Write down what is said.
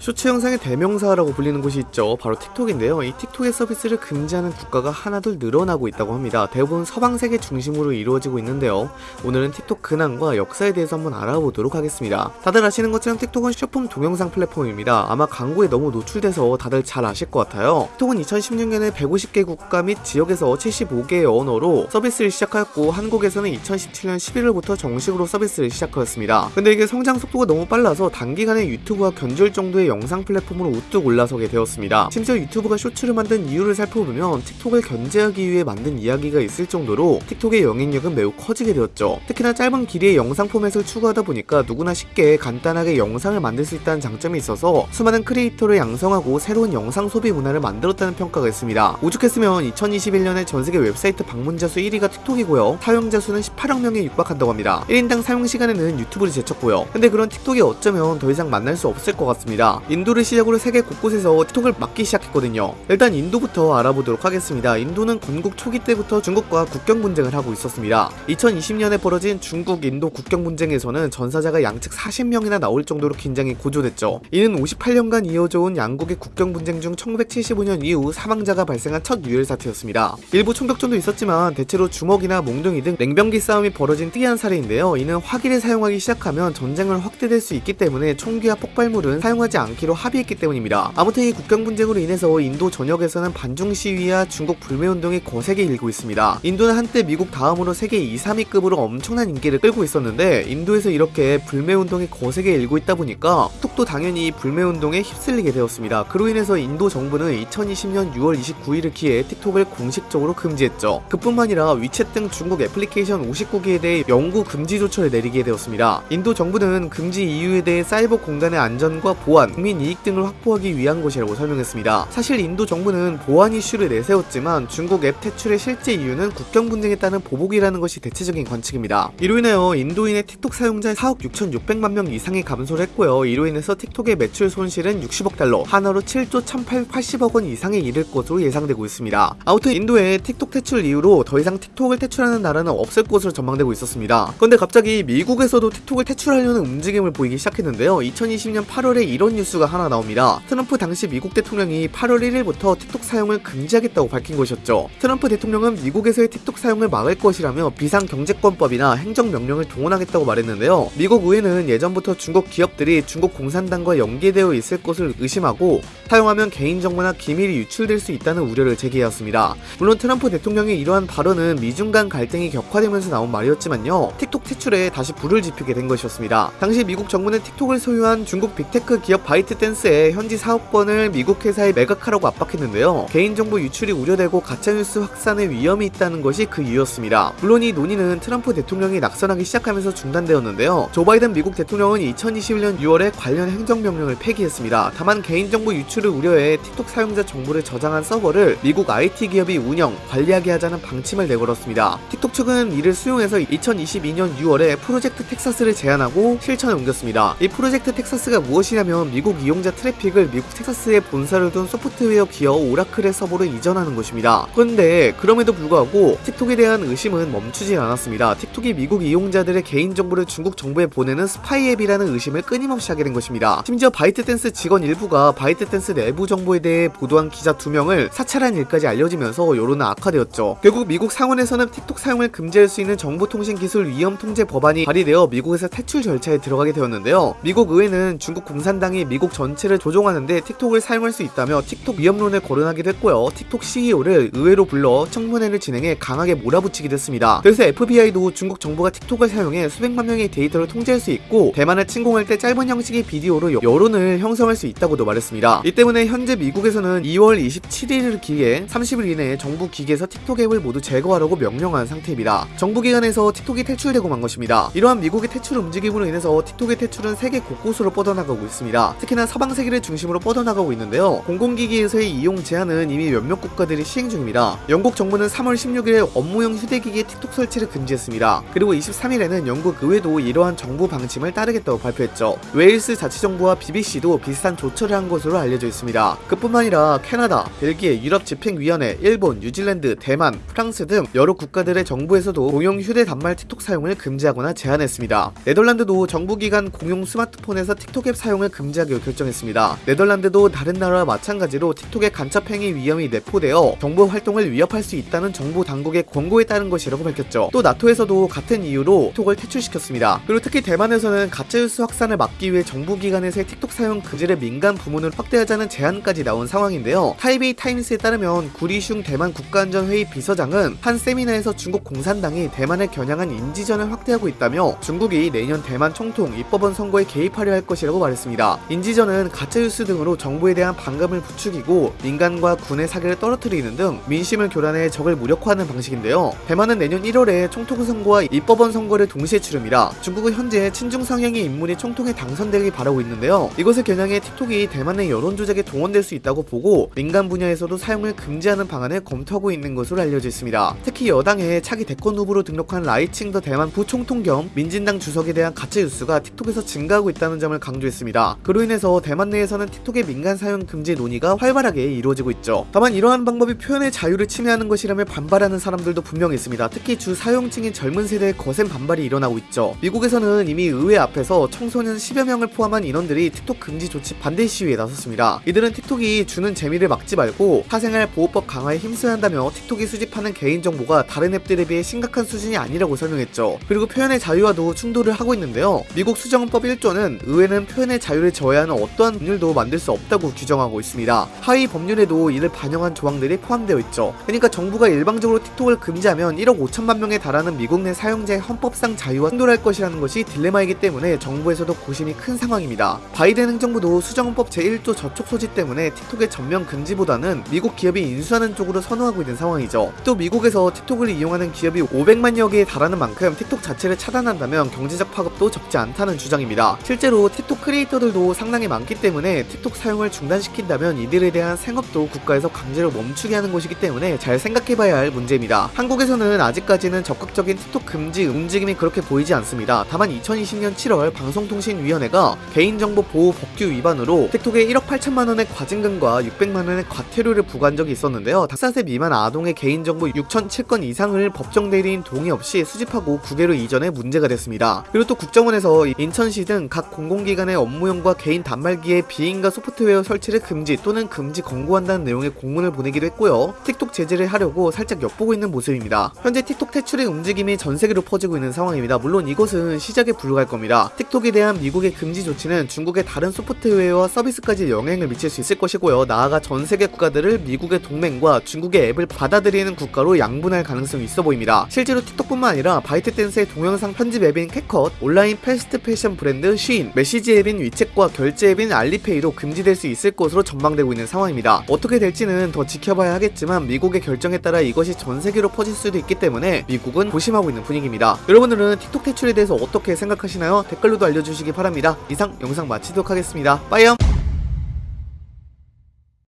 쇼츠 영상의 대명사라고 불리는 곳이 있죠. 바로 틱톡인데요. 이 틱톡의 서비스를 금지하는 국가가 하나둘 늘어나고 있다고 합니다. 대부분 서방 세계 중심으로 이루어지고 있는데요. 오늘은 틱톡 근황과 역사에 대해서 한번 알아보도록 하겠습니다. 다들 아시는 것처럼 틱톡은 숏폼 동영상 플랫폼입니다. 아마 광고에 너무 노출돼서 다들 잘 아실 것 같아요. 틱톡은 2016년에 150개 국가 및 지역에서 75개의 언어로 서비스를 시작하였고 한국에서는 2017년 11월부터 정식으로 서비스를 시작하였습니다. 근데 이게 성장 속도가 너무 빨라서 단기간에 유튜브와 견줄 정도의 영상 플랫폼으로 우뚝 올라서게 되었습니다. 심지어 유튜브가 쇼츠를 만든 이유를 살펴보면 틱톡을 견제하기 위해 만든 이야기가 있을 정도로 틱톡의 영향력은 매우 커지게 되었죠. 특히나 짧은 길이의 영상 포맷을 추구하다 보니까 누구나 쉽게 간단하게 영상을 만들 수 있다는 장점이 있어서 수많은 크리에이터를 양성하고 새로운 영상 소비 문화를 만들었다는 평가가 있습니다. 오죽했으면 2021년에 전세계 웹사이트 방문자 수 1위가 틱톡이고요. 사용자 수는 18억 명에 육박한다고 합니다. 1인당 사용 시간에는 유튜브를 제쳤고요. 근데 그런 틱톡이 어쩌면 더 이상 만날 수 없을 것 같습니다. 인도를 시작으로 세계 곳곳에서 틱톡을 막기 시작했거든요. 일단 인도부터 알아보도록 하겠습니다. 인도는 건국 초기 때부터 중국과 국경 분쟁을 하고 있었습니다. 2020년에 벌어진 중국 인도 국경 분쟁에서는 전사자가 양측 40명이나 나올 정도로 긴장이 고조됐죠. 이는 58년간 이어져 온 양국의 국경 분쟁 중 1975년 이후 사망자가 발생한 첫 유혈 사태였습니다. 일부 총격전도 있었지만 대체로 주먹이나 몽둥이 등 냉병기 싸움이 벌어진 특이한 사례인데요. 이는 화기를 사용하기 시작하면 전쟁을 확대될 수 있기 때문에 총기와 폭발물은 사용하지 않 기로 합의했기 때문입니다. 아무튼 이 국경 분쟁으로 인해서 인도 전역에서는 반중 시위와 중국 불매 운동이 거세게 일고 있습니다. 인도는 한때 미국 다음으로 세계 2, 3위급으로 엄청난 인기를 끌고 있었는데 인도에서 이렇게 불매 운동이 거세게 일고 있다 보니까 톡도 당연히 이 불매 운동에 휩쓸리게 되었습니다. 그로 인해서 인도 정부는 2020년 6월 29일을 기해 틱톡을 공식적으로 금지했죠. 그뿐만 아니라 위챗 등 중국 애플리케이션 59개에 대해 영구 금지 조처를 내리게 되었습니다. 인도 정부는 금지 이유에 대해 사이버 공간의 안전과 보안, 국민 이익 등을 확보하기 위한 것이라고 설명했습니다. 사실 인도 정부는 보안 이슈를 내세웠지만 중국 앱 퇴출의 실제 이유는 국경 분쟁에 따른 보복이라는 것이 대체적인 관측입니다. 이로 인하여 인도인의 틱톡 사용자 4억 6,600만 명 이상이 감소를 했고요. 이로 인해서 틱톡의 매출 손실은 60억 달러, 한화로 7조 1,880억 원 이상에 이를 것으로 예상되고 있습니다. 아무튼 인도의 틱톡 퇴출 이후로 더 이상 틱톡을 퇴출하는 나라는 없을 것으로 전망되고 있었습니다. 그런데 갑자기 미국에서도 틱톡을 퇴출하려는 움직임을 보이기 시작했는데요. 2020년 8월에 이런 뉴스가 하나 나옵니다. 트럼프 당시 미국 대통령이 8월 1일부터 틱톡 사용을 금지하겠다고 밝힌 것이었죠. 트럼프 대통령은 미국에서의 틱톡 사용을 막을 것이라며 비상경제권법이나 행정명령을 동원하겠다고 말했는데요. 미국 의회는 예전부터 중국 기업들이 중국 공산당과 연계되어 있을 것을 의심하고 사용하면 개인정보나 기밀이 유출될 수 있다는 우려를 제기해왔습니다. 물론 트럼프 대통령의 이러한 발언은 미중 간 갈등이 격화되면서 나온 말이었지만요. 틱톡 퇴출에 다시 불을 지피게 된 것이었습니다. 당시 미국 정부는 틱톡을 소유한 중국 빅테크 기업 바이트댄스의 현지 사업권을 미국 회사에 매각하라고 압박했는데요. 개인정보 유출이 우려되고 가짜뉴스 확산의 위험이 있다는 것이 그 이유였습니다. 물론 이 논의는 트럼프 대통령이 낙선하기 시작하면서 중단되었는데요. 조 바이든 미국 대통령은 2021년 6월에 관련 행정명령을 폐기했습니다. 다만 개인정보 유출을 우려해 틱톡 사용자 정보를 저장한 서버를 미국 IT 기업이 운영, 관리하게 하자는 방침을 내걸었습니다. 틱톡 측은 이를 수용해서 2022년 6월에 프로젝트 텍사스를 제안하고 실천에 옮겼습니다. 이 프로젝트 텍사스가 무엇이냐면 미국 이용자 트래픽을 미국 텍사스에 본사를 둔 소프트웨어 기업 오라클의 서버로 이전하는 것입니다. 그런데 그럼에도 불구하고 틱톡에 대한 의심은 멈추지 않았습니다. 틱톡이 미국 이용자들의 개인정보를 중국 정부에 보내는 스파이 앱이라는 의심을 끊임없이 하게 된 것입니다. 심지어 바이트댄스 직원 일부가 바이트댄스 내부 정보에 대해 보도한 기자 2명을 사찰한 일까지 알려지면서 여론은 악화되었죠. 결국 미국 상원에서는 틱톡 사용을 금지할 수 있는 정보통신기술 위험 통제 법안이 발의되어 미국에서 퇴출 절차에 들어가게 되었는데요. 미국 의회는 중국 공산당이 미국 전체를 조종하는데 틱톡을 사용할 수 있다며 틱톡 위험론을 거론하기도 했고요. 틱톡 CEO를 의회로 불러 청문회를 진행해 강하게 몰아붙이기도 했습니다. 그래서 FBI도 중국 정부가 틱톡을 사용해 수백만 명의 데이터를 통제할 수 있고 대만을 침공할 때 짧은 형식의 비디오로 여론을 형성할 수 있다고도 말했습니다. 이 때문에 현재 미국에서는 2월 27일을 기해 30일 이내에 정부 기계에서 틱톡 앱을 모두 제거하라고 명령한 상태입니다. 정부 기관에서 틱톡이 퇴출되고 만 것입니다. 이러한 미국의 퇴출 움직임으로 인해서 틱톡의 퇴출은 세계 곳곳으로 뻗어나가고 있습니다. 특히나 서방 세계를 중심으로 뻗어나가고 있는데요. 공공기기에서의 이용 제한은 이미 몇몇 국가들이 시행 중입니다. 영국 정부는 3월 16일에 업무용 휴대기기에 틱톡 설치를 금지했습니다. 그리고 23일에는 영국 의회도 이러한 정부 방침을 따르겠다고 발표했죠. 웨일스 자치정부와 BBC도 비슷한 조처를 한 것으로 알려져 있습니다. 그뿐만 아니라 캐나다, 벨기에, 유럽 집행위원회, 일본, 뉴질랜드, 대만, 프랑스 등 여러 국가들의 정부에서도 공용 휴대 단말 틱톡 사용을 금지하거나 제한했습니다. 네덜란드도 정부기관 공용 스마트폰에서 틱톡 앱 사용을 금지하기로 결정했습니다. 네덜란드도 다른 나라와 마찬가지로 틱톡의 간첩행위 위험이 내포되어 정부 활동을 위협할 수 있다는 정부 당국의 권고에 따른 것이라고 밝혔죠. 또 나토에서도 같은 이유로 틱톡을 퇴출시켰습니다. 그리고 특히 대만에서는 가짜뉴스 확산을 막기 위해 정부 기관에서의 틱톡 사용 금지를 민간 부문으로 확대하자는 제안까지 나온 상황인데요. 타이베이 타임스에 따르면 구리슝 대만 국가안전회의 비서장은 한 세미나에서 중국 공산당이 대만을 겨냥한 인지전을 확대하고 있다며 중국이 내년 대만 총통 입법원 선거에 개입하려 할 것이라고 말했습니다. 인지전은 가짜뉴스 등으로 정부에 대한 반감을 부추기고 민간과 군의 사기를 떨어뜨리는 등 민심을 교란해 적을 무력화하는 방식인데요. 대만은 내년 1월에 총통 선거와 입법원 선거를 동시에 치릅니다. 중국은 현재 친중 성향의 인물이 총통에 당선되길 바라고 있는데요. 이것을 겨냥해 틱톡이 대만의 여론 조작에 동원될 수 있다고 보고 민간 분야에서도 사용을 금지하는 방안을 검토하고 있는 것으로 알려져 있습니다. 특히 여당의 차기 대권 후보로 등록한 라이칭더 대만 부총통 겸 민진당 주석에 대한 가짜 뉴스가 틱톡에서 증가하고 있다는 점을 강조했습니다. 그로 인해서 대만 내에서는 틱톡의 민간 사용 금지 논의가 활발하게 이루어지고 있죠. 다만 이러한 방법이 표현의 자유를 침해하는 것이라며 반발하는 사람들도 분명히 있습니다. 특히 주 사용층인 젊은 세대의 거센 반발이 일어나고 있죠. 미국에서는 이미 의회 앞에서 청소년 10여 명을 포함한 인원들이 틱톡 금지 조치 반대 시위에 나섰습니다. 이들은 틱톡이 주는 재미를 막지 말고 사생활 보호법 강화에 힘써야 한다며 틱톡이 수집하는 개인정보가 다른 앱들에 비해 심각한 수준이 아니라고 설명했죠. 그리고 표현의 자유와도 충돌을 하고 있는데요. 미국 수정법 1조는 의회는 표현의 자유를 저해하는 어떠한 법률도 만들 수 없다고 규정하고 있습니다. 하위 법률에도 이를 반영한 조항들이 포함되어 있죠. 그러니까 정부가 일방적으로 틱톡을 금지하면 1억 5천만 명에 달하는 미국 내 사용자의 헌법상 자유와 충돌할 것이라는 것이 딜레마이기 때문에 정부에서도 고심이 큰 상황입니다. 바이든 행정부도 수정법 제1조 저촉 소지 때문에 틱톡의 전면 금지보다는 미국 기업이 인수하는 쪽으로 선호하고 있는 상황이죠. 또 미국에서 틱톡을 이용하는 기업이 500만여 개에 달하는 만큼 틱톡 자체를 차단한다면 경제적 파급도 적지 않다는 주장입니다. 실제로 틱톡 크리에이터들도 상 당히 많기 때문에 틱톡 사용을 중단시킨다면 이들에 대한 생업도 국가에서 강제로 멈추게 하는 것이기 때문에 잘 생각해봐야 할 문제입니다. 한국에서는 아직까지는 적극적인 틱톡 금지 움직임이 그렇게 보이지 않습니다. 다만 2020년 7월 방송통신위원회가 개인정보 보호 법규 위반으로 틱톡에 1억 8천만 원의 과징금과 600만 원의 과태료를 부과한 적이 있었는데요. 14세 미만 아동의 개인정보 6,007건 이상을 법정 대리인 동의 없이 수집하고 국외로 이전해 문제가 됐습니다. 그리고 또 국정원에서 인천시 등 각 공공기관의 업무용과 개인 단말기에 비인가 소프트웨어 설치를 금지 또는 금지 권고한다는 내용의 공문을 보내기도 했고요. 틱톡 제재를 하려고 살짝 엿보고 있는 모습입니다. 현재 틱톡 퇴출의 움직임이 전 세계로 퍼지고 있는 상황입니다. 물론 이것은 시작에 불과할 겁니다. 틱톡에 대한 미국의 금지 조치는 중국의 다른 소프트웨어와 서비스까지 영향을 미칠 수 있을 것이고요. 나아가 전 세계 국가들을 미국의 동맹과 중국의 앱을 받아들이는 국가로 양분할 가능성이 있어 보입니다. 실제로 틱톡뿐만 아니라 바이트댄스의 동영상 편집 앱인 캡컷, 온라인 패스트 패션 브랜드 쉬인, 메시지 앱인 위챗과 결제 앱인 알리페이도 금지될 수 있을 것으로 전망되고 있는 상황입니다. 어떻게 될지는 더 지켜봐야 하겠지만 미국의 결정에 따라 이것이 전 세계로 퍼질 수도 있기 때문에 미국은 조심하고 있는 분위기입니다. 여러분들은 틱톡 퇴출에 대해서 어떻게 생각하시나요? 댓글로도 알려주시기 바랍니다. 이상 영상 마치도록 하겠습니다. 빠이염!